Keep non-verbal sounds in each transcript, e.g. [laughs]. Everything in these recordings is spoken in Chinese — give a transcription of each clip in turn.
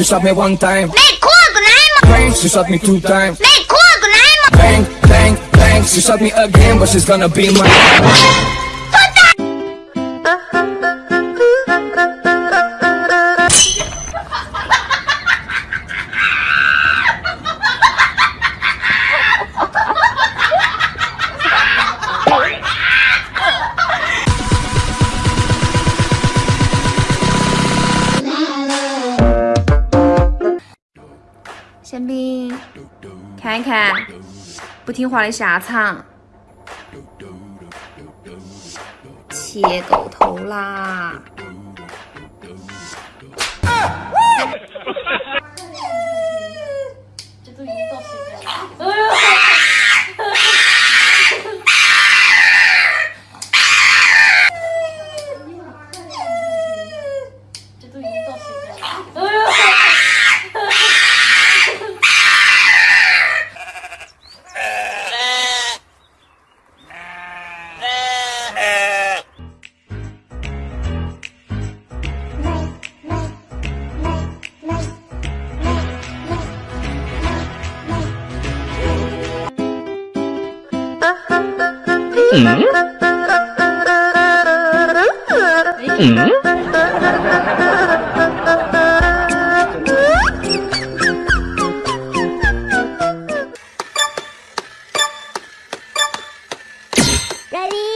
she shot me one time. Bang, she shot me two times. Bang, bang, bang, she shot me again, but she's gonna be mine. 宪兵，看一看不听话的下场，切狗头啦！[laughs] 哎呦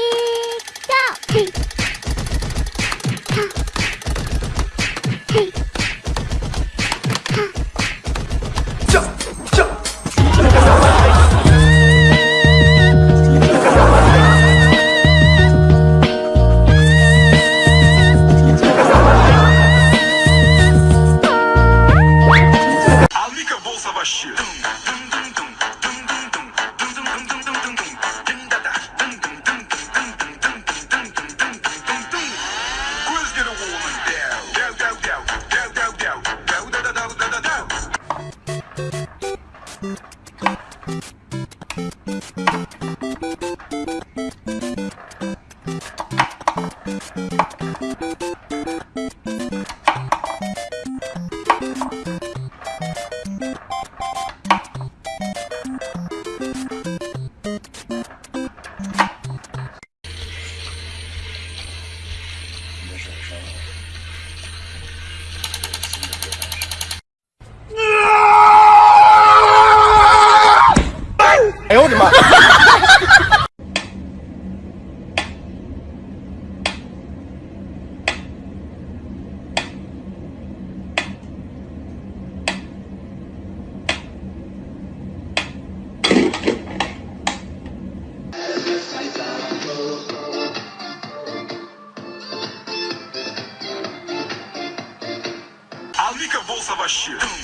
question.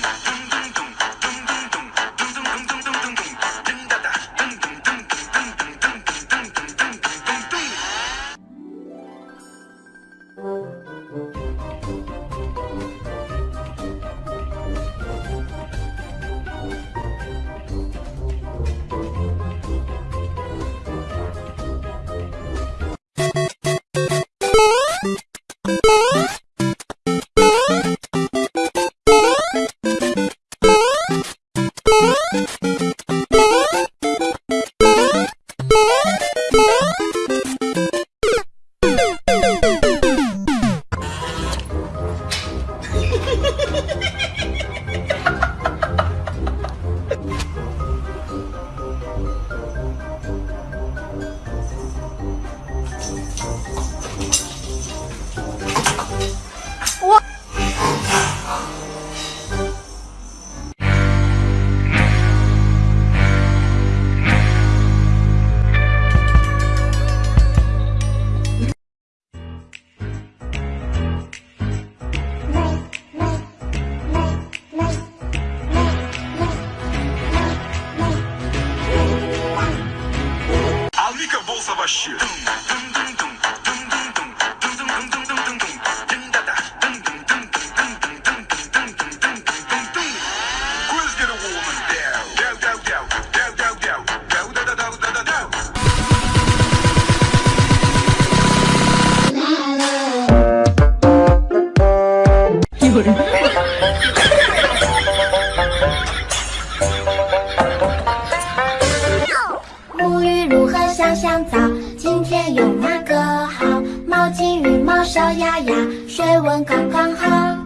沐浴露和香香皂今天用哪个好？毛巾浴帽小丫丫水温刚刚好。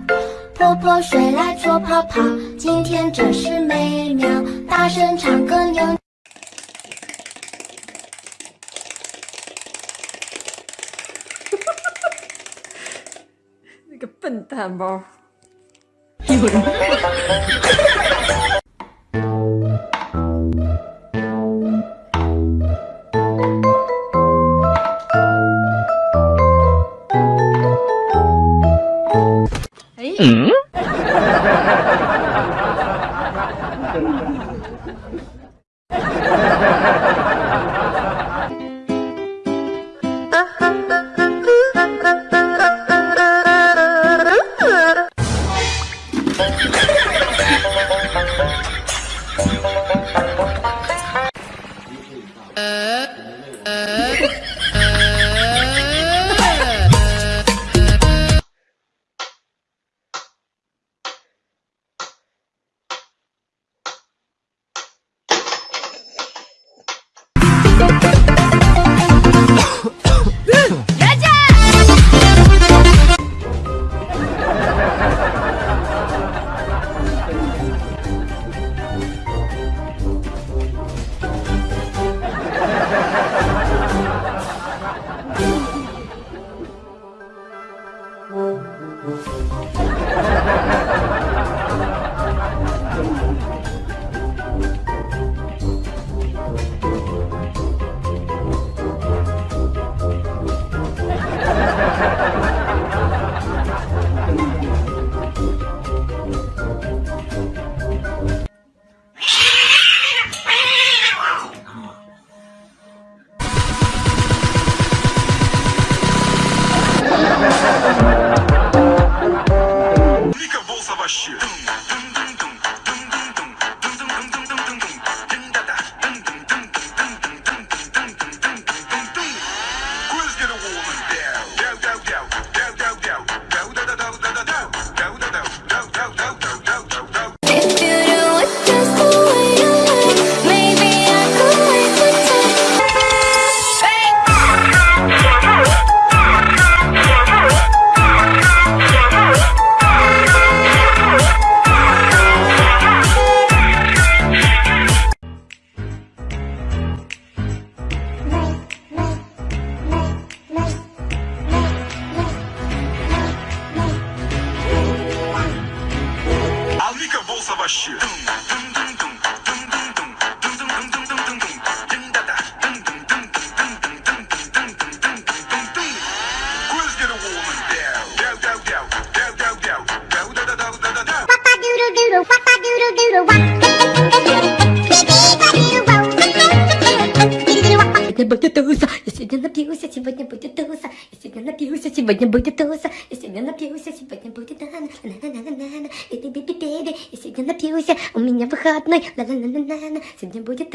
泼泼水来搓泡泡今天真是美妙大声唱歌扭你 [laughs] 个笨蛋猫 Hai. Uh... будет туса, я сегодня напьюся, сегодня будет туса, я сегодня напьюся, сегодня будет туса, я сегодня напьюся, сегодня будет на выходной. На -на -на -на -на. Сегодня будет